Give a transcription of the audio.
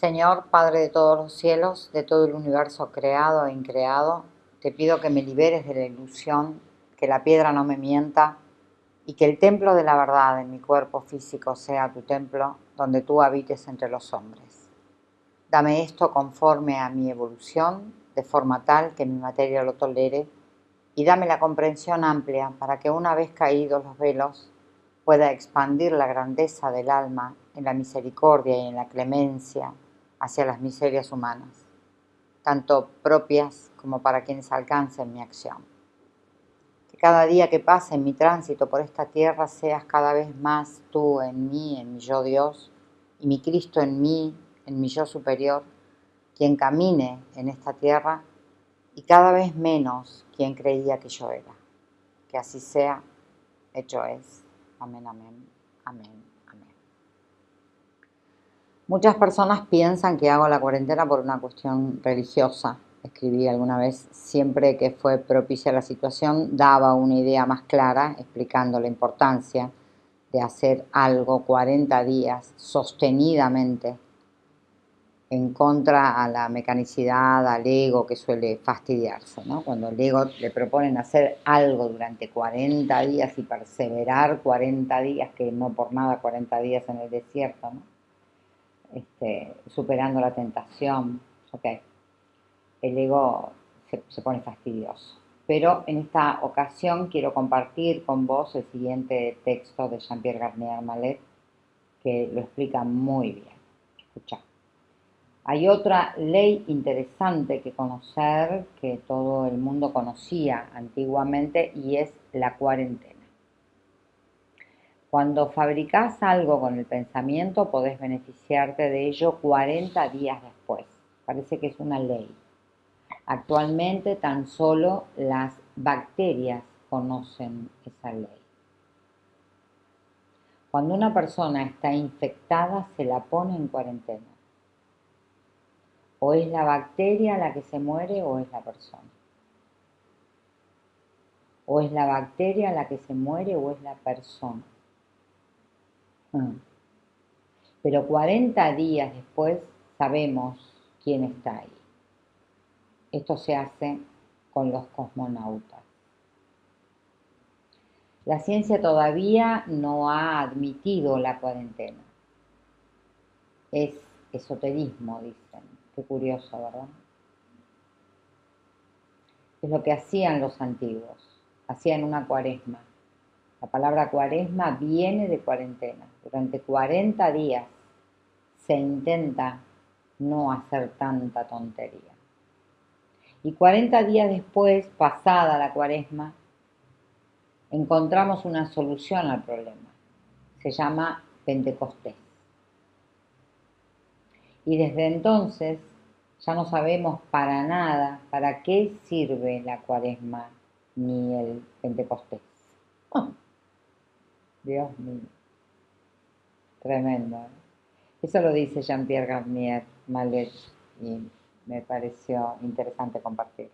Señor, Padre de todos los cielos, de todo el universo creado e increado, te pido que me liberes de la ilusión, que la piedra no me mienta y que el templo de la verdad en mi cuerpo físico sea tu templo donde tú habites entre los hombres. Dame esto conforme a mi evolución, de forma tal que mi materia lo tolere, y dame la comprensión amplia para que una vez caídos los velos pueda expandir la grandeza del alma en la misericordia y en la clemencia hacia las miserias humanas, tanto propias como para quienes alcancen mi acción. Que cada día que pase en mi tránsito por esta tierra seas cada vez más tú en mí, en mi yo Dios, y mi Cristo en mí, en mi yo superior, quien camine en esta tierra y cada vez menos quien creía que yo era. Que así sea, hecho es. Amén, amén, amén, amén. Muchas personas piensan que hago la cuarentena por una cuestión religiosa. Escribí alguna vez, siempre que fue propicia la situación, daba una idea más clara explicando la importancia de hacer algo 40 días sostenidamente en contra a la mecanicidad, al ego que suele fastidiarse, ¿no? Cuando el ego le proponen hacer algo durante 40 días y perseverar 40 días, que no por nada 40 días en el desierto, ¿no? Este, superando la tentación, ok, el ego se, se pone fastidioso. Pero en esta ocasión quiero compartir con vos el siguiente texto de Jean-Pierre Garnier Mallet, que lo explica muy bien. Escucha. Hay otra ley interesante que conocer, que todo el mundo conocía antiguamente, y es la cuarentena. Cuando fabricas algo con el pensamiento, podés beneficiarte de ello 40 días después. Parece que es una ley. Actualmente tan solo las bacterias conocen esa ley. Cuando una persona está infectada, se la pone en cuarentena. O es la bacteria la que se muere o es la persona. O es la bacteria la que se muere o es la persona. Hmm. Pero 40 días después sabemos quién está ahí. Esto se hace con los cosmonautas. La ciencia todavía no ha admitido la cuarentena. Es esoterismo, dicen. Qué curioso, ¿verdad? Es lo que hacían los antiguos, hacían una cuaresma. La palabra cuaresma viene de cuarentena. Durante 40 días se intenta no hacer tanta tontería. Y 40 días después, pasada la cuaresma, encontramos una solución al problema. Se llama Pentecostés. Y desde entonces ya no sabemos para nada para qué sirve la cuaresma ni el Pentecostés. Dios mío. Tremendo. ¿eh? Eso lo dice Jean-Pierre Garnier Malet y me pareció interesante compartir.